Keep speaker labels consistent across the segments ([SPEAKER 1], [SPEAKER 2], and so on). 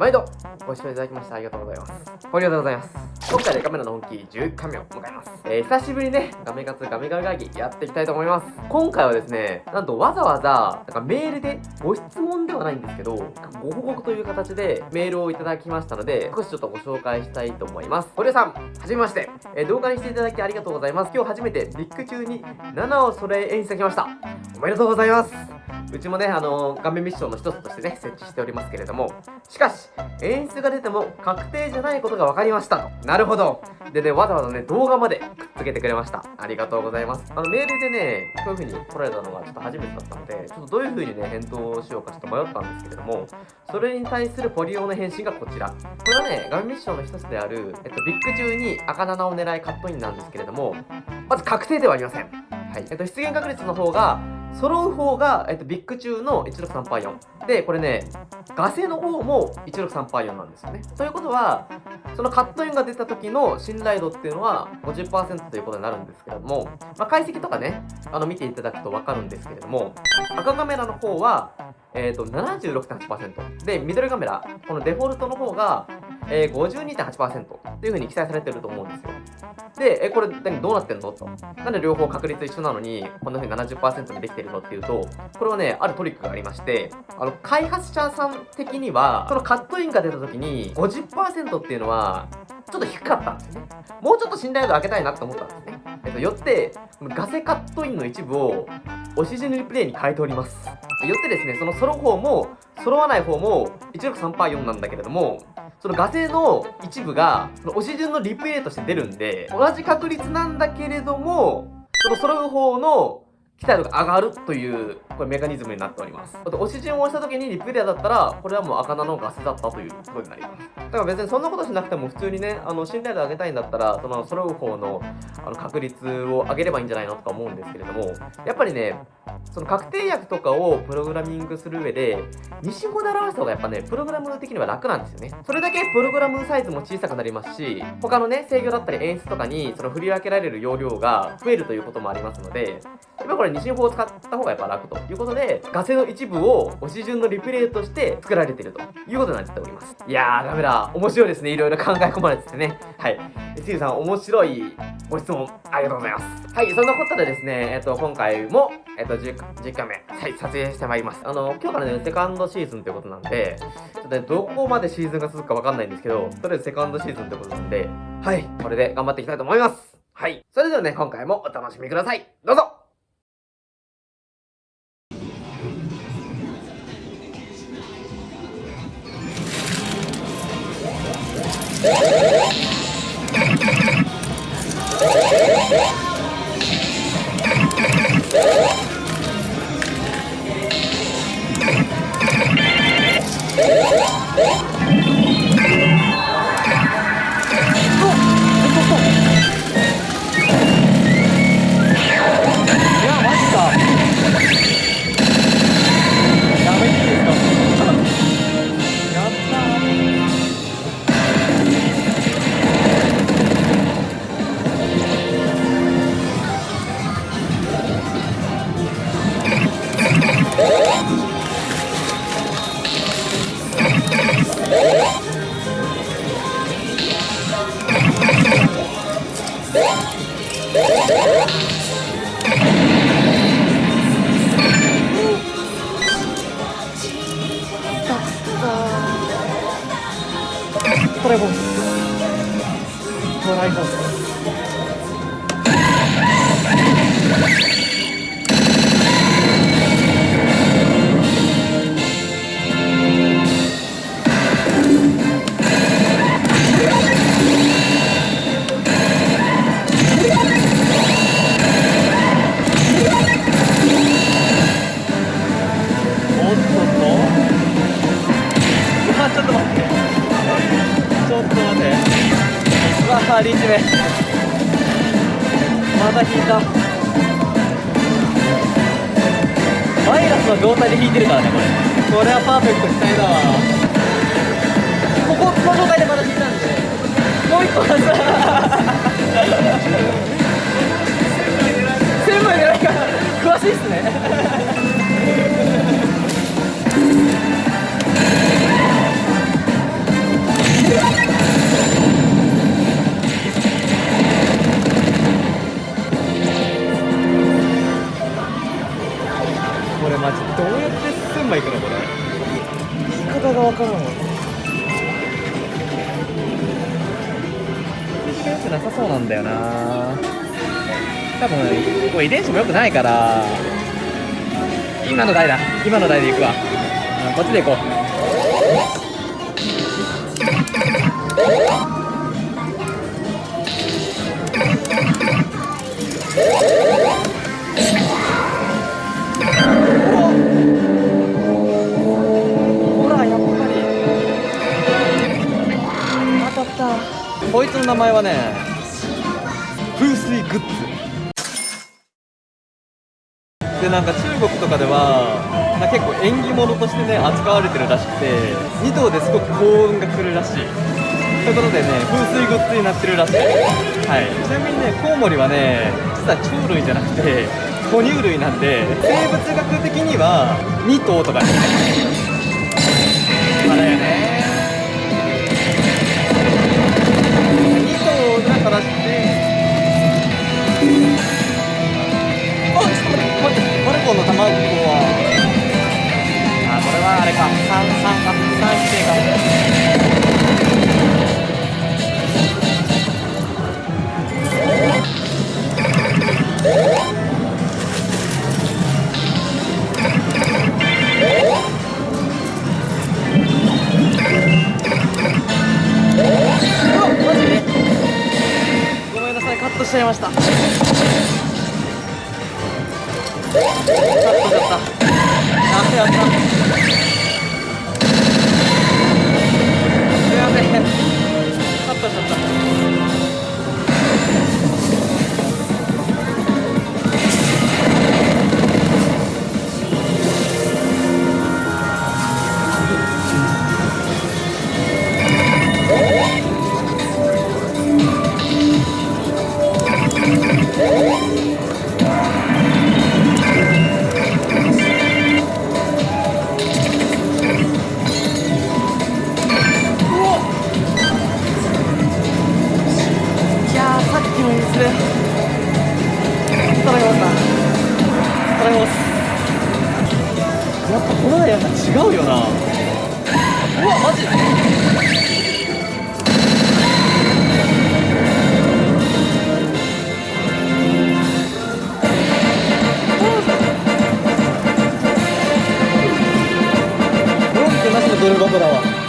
[SPEAKER 1] 毎度ご視聴いただきましてありがとうございます。ありがとうございます。今回でカメラの本気11回目を迎えます。えー、久しぶりね、ガメ活ガメガメ会議やっていきたいと思います。今回はですね、なんとわざわざ、なんかメールでご質問ではないんですけど、ご報告という形でメールをいただきましたので、少しちょっとご紹介したいと思います。堀江さん、はじめまして。えー、動画にしていただきありがとうございます。今日初めてビッグ中に7を揃え演出が来ました。おめでとうございます。うちもね、あの画面ミッションの一つとしてね、設置しておりますけれども、しかし、演出が出ても確定じゃないことが分かりましたと。なるほど。でね、わざわざね、動画までくっつけてくれました。ありがとうございます。あの、メールでね、こういう風に来られたのがちょっと初めてだったので、ちょっとどういう風にね、返答をしようかちょっと迷ったんですけれども、それに対するポリオの返信がこちら。これはね、画面ミッションの一つである、えっと、ビッグ中に赤7を狙いカットインなんですけれども、まず確定ではありません。はい。えっと、出現確率の方が、揃う方が、えっと、ビッグ中の163パー4。で、これね、ガセの方も163パー4なんですよね。ということは、そのカットインが出た時の信頼度っていうのは50%ということになるんですけれども、まあ、解析とかね、あの見ていただくとわかるんですけれども、赤カメラの方は、えっ、ー、と、76.8%。で、ミドルカメラ、このデフォルトの方が、え、52.8%っていう風に記載されてると思うんですよ。で、え、これ何どうなってんの？と。なんで両方確率一緒なのに、こんな風に70%にできてるのっていうと、これはね、あるトリックがありまして、あの、開発者さん的には、そのカットインが出た時に50%っていうのは、ちょっと低かったんですね。もうちょっと信頼度上げたいなって思ったんですね。えっと、よって、ガセカットインの一部を、オシジヌリプレイに変えております。よってですね、その揃う方も、揃わない方も、16384なんだけれども、そのガセの一部が、その押し順のリプレイとして出るんで、同じ確率なんだけれども、その揃う方の期待度が上がるという、これメカニズムになっております。あと、押し順を押した時にリプレイだったら、これはもう赤菜のガセだったということになります。だから別にそんなことしなくても普通にね、あの、信頼度上げたいんだったら、その揃う方のあの確率を上げればいいんじゃないのとか思うんですけれども、やっぱりね、その確定薬とかをプログラミングする上で、西語で表した方がやっぱね、プログラム的には楽なんですよね。それだけプログラムサイズも小さくなりますし、他のね、制御だったり演出とかに、その振り分けられる容量が増えるということもありますので、やっぱこれ西法を使った方がやっぱ楽ということで、ガセの一部を押し順のリプレイとして作られているということになっております。いやー、ダメだ。面白いですね。いろいろ考え込まれててね。はい。スーさん、面白いご質問ありがとうございます。はい、そんなことでですね、えっと、今回も、えっと、10, 10回目、はい、撮影してまいります。あの、今日からね、セカンドシーズンということなんで、ちょっとね、どこまでシーズンが続くかわかんないんですけど、とりあえずセカンドシーズンということなんで、はい、これで頑張っていきたいと思います。はい。それではね、今回もお楽しみください。どうぞトライボーストライボースあリーチ目また引いたマイ状態で引いてるからねこれ。これはパーフェクトしたなさそうなんだよな。多分これ遺伝子も良くないから。今の台だ。今の台で行くわ、うん、こっちで行こう。おこいつの名前はね風水グッズ。でなんか中国とかではなんか結構縁起物としてね扱われてるらしくて2頭ですごく幸運が来るらしい。ということでね風水グッズになってるらしい。はい。ちなみにねコウモリはね実は鳥類じゃなくて哺乳類なんで生物学的には2頭とかですねまあだよね。ました。カットしちゃった。あやった。すいませんカットしちゃった。
[SPEAKER 2] てることは。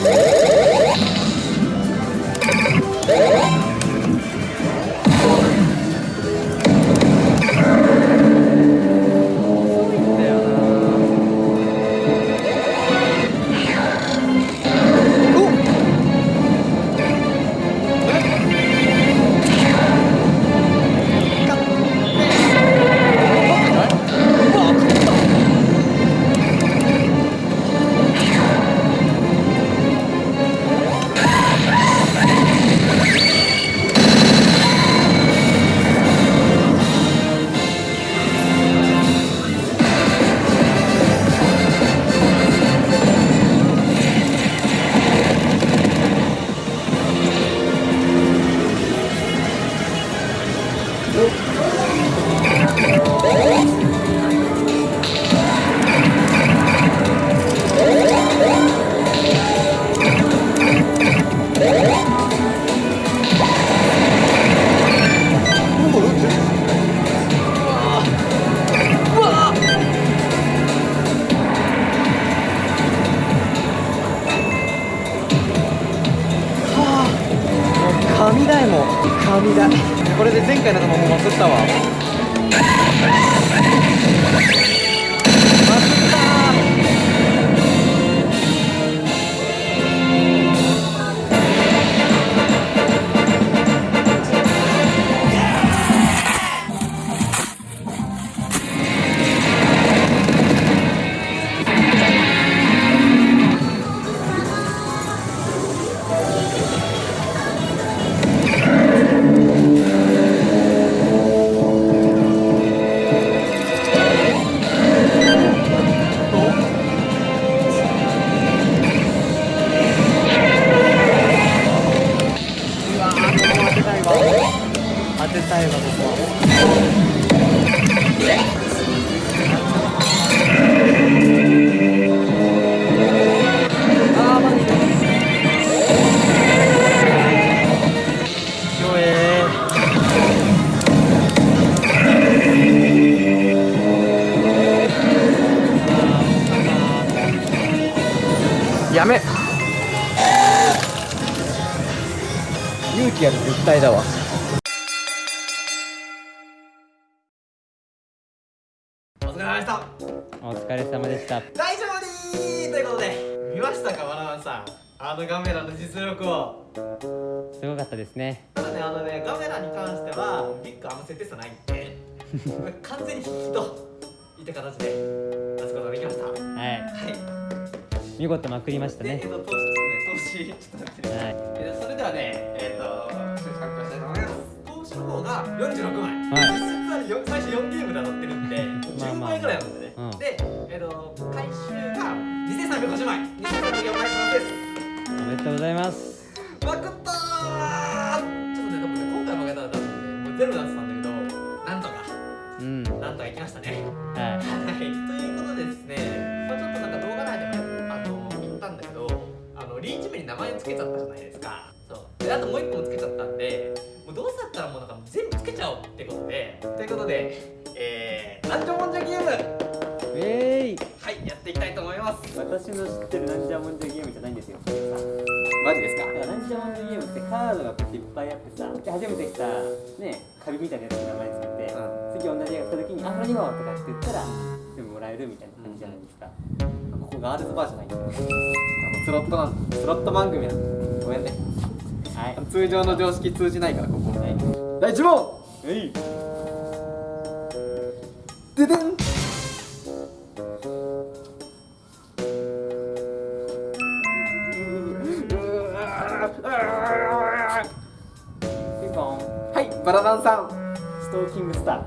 [SPEAKER 2] Woo!
[SPEAKER 1] やめ。
[SPEAKER 2] 勇気ある絶対だわ。
[SPEAKER 1] お疲れ様でした。
[SPEAKER 2] お疲れ様でした。
[SPEAKER 1] 大丈夫にーということで見ましたかバナナさん。あのカメラの実力を。
[SPEAKER 2] すごかったですね。
[SPEAKER 1] ただねあのねカメラに関してはビッグあんま設定差ないんで 完全に引きといった形で出すことができました。はい。
[SPEAKER 2] はい。見事まくりましたね。
[SPEAKER 1] でえっと投資投資。ちょっと待って。ね
[SPEAKER 2] はい。
[SPEAKER 1] えーそれではねえっ、と少し発表したいと思います。投資の方が46枚、
[SPEAKER 2] はい
[SPEAKER 1] よ最初4ゲームで当たってるんで10
[SPEAKER 2] まあまあ。
[SPEAKER 1] 枚ぐらいあるんでね、
[SPEAKER 2] うん。
[SPEAKER 1] でえっ、と回収が2350枚。2350枚です。
[SPEAKER 2] おめでとうございます。
[SPEAKER 1] まくっやっていきたいと思います
[SPEAKER 3] 私の知ってるなんじゃもんじゃゲームじゃないんですよ。
[SPEAKER 1] マジですか？
[SPEAKER 3] だからなんじゃもんじゃゲームってカードがこうやっていっぱいあってさ、で初めて来たね、カビみたいなやつに名前つけて、次同じ絵が来た時に、あ、これ2号とかって言ったら、全部もらえるみたいな感じじゃないですか。ここガールズバーじゃないんだよ。
[SPEAKER 1] スロットなんスロット番組やごめんね
[SPEAKER 3] はい。
[SPEAKER 1] 通常の常識通じないからここ
[SPEAKER 3] はい。
[SPEAKER 1] 第1問
[SPEAKER 3] はい。
[SPEAKER 1] ででんバラダンさん。
[SPEAKER 3] ストーキングスター。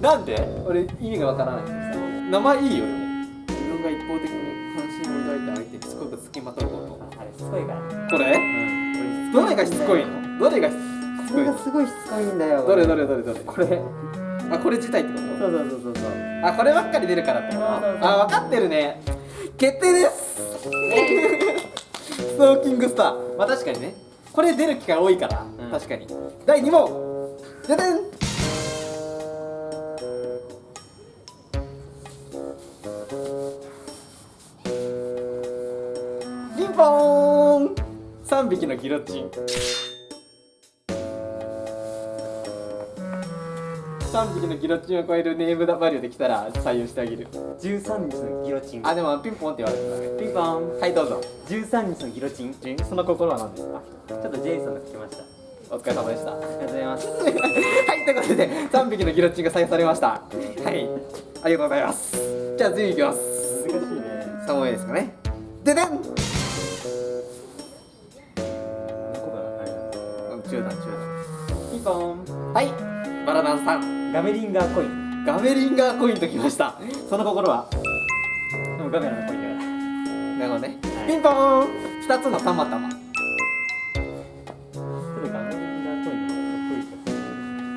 [SPEAKER 1] なんで？俺意味がわからないんです名前いいよ自分が一方的に関心を抱いた相手にしつこく付きまとうこ
[SPEAKER 3] あれ、しつこいから。
[SPEAKER 1] とこれ？
[SPEAKER 3] うん。
[SPEAKER 1] どれがしつこいの？どれがしつこいの？
[SPEAKER 3] すごいしつこいんだよ
[SPEAKER 1] どれ？どれ？どれ？どれ？
[SPEAKER 3] これ。
[SPEAKER 1] あこれ自体ってこ
[SPEAKER 3] そうそうそうそうそう。
[SPEAKER 1] とあこればっかり出るからってこと？あ分かってるね。決定ですストーキングスター。まあ確かにね。これ出る機会多いから、
[SPEAKER 3] うん。
[SPEAKER 1] 確かに。第2問。ででん。ピンポーン。3匹のギロチン3匹のギロチンを超えるネームバリューできたら採用してあげる
[SPEAKER 3] 13日のギロチン。
[SPEAKER 1] あでもピンポンって言われてたね
[SPEAKER 3] ピンポン。
[SPEAKER 1] はいどうぞ
[SPEAKER 3] 13日のギロチン。ち
[SPEAKER 1] その心は何ですか？
[SPEAKER 3] ょっとジェイソンが来ました。
[SPEAKER 1] お疲れ様でした
[SPEAKER 3] ありがとうございます。
[SPEAKER 1] はい、ということで、3匹のギロチンが採用されました。はい、ありがとうございます。じゃあ、次いきます。
[SPEAKER 3] 難しいね。
[SPEAKER 1] 3問目ですかね。ででん中段、中
[SPEAKER 3] ピンポン。
[SPEAKER 1] 段。はい、バラダンさん。
[SPEAKER 3] ガメリンガーコイン。
[SPEAKER 1] ガメリンガーコインときました。その心は？
[SPEAKER 3] でもガメラのコインだから。
[SPEAKER 1] なるほどね。
[SPEAKER 3] はい
[SPEAKER 1] ピンポーン !2 つのたまたま。
[SPEAKER 3] ガメリンガーコイン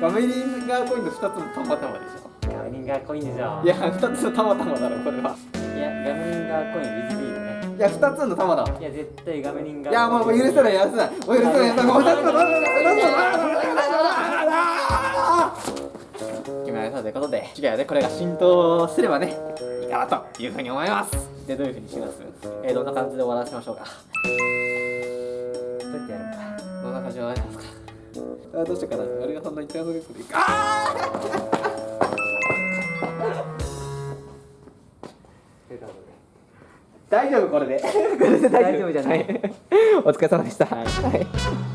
[SPEAKER 3] の
[SPEAKER 1] ガメリンガーコインの2つのたまたまでしょ。
[SPEAKER 3] ガメリンガーコインでしょ。
[SPEAKER 1] いや、2つのたまたまだろ、これは。
[SPEAKER 3] いや、ガメリンガーコイン with B だね。
[SPEAKER 1] いや、2つのたまだわ。
[SPEAKER 3] いや、絶対ガメリンガー
[SPEAKER 1] いや、もう許せない、許せない。許せない、許せない。もう2つのたまたま決められたということで、次はね、これが浸透すればね、いいかなというふうに思います。
[SPEAKER 3] でどういうふうにします？
[SPEAKER 1] えー、どんな感じで終わらせましょうか？
[SPEAKER 3] どうやってやるのか？
[SPEAKER 1] どんな感じで終わりますか？あどうしようかな？あれがそんなに手遊びするあ大丈夫これで。これで
[SPEAKER 3] 大丈夫。じゃない。
[SPEAKER 1] お疲れ様でした、はい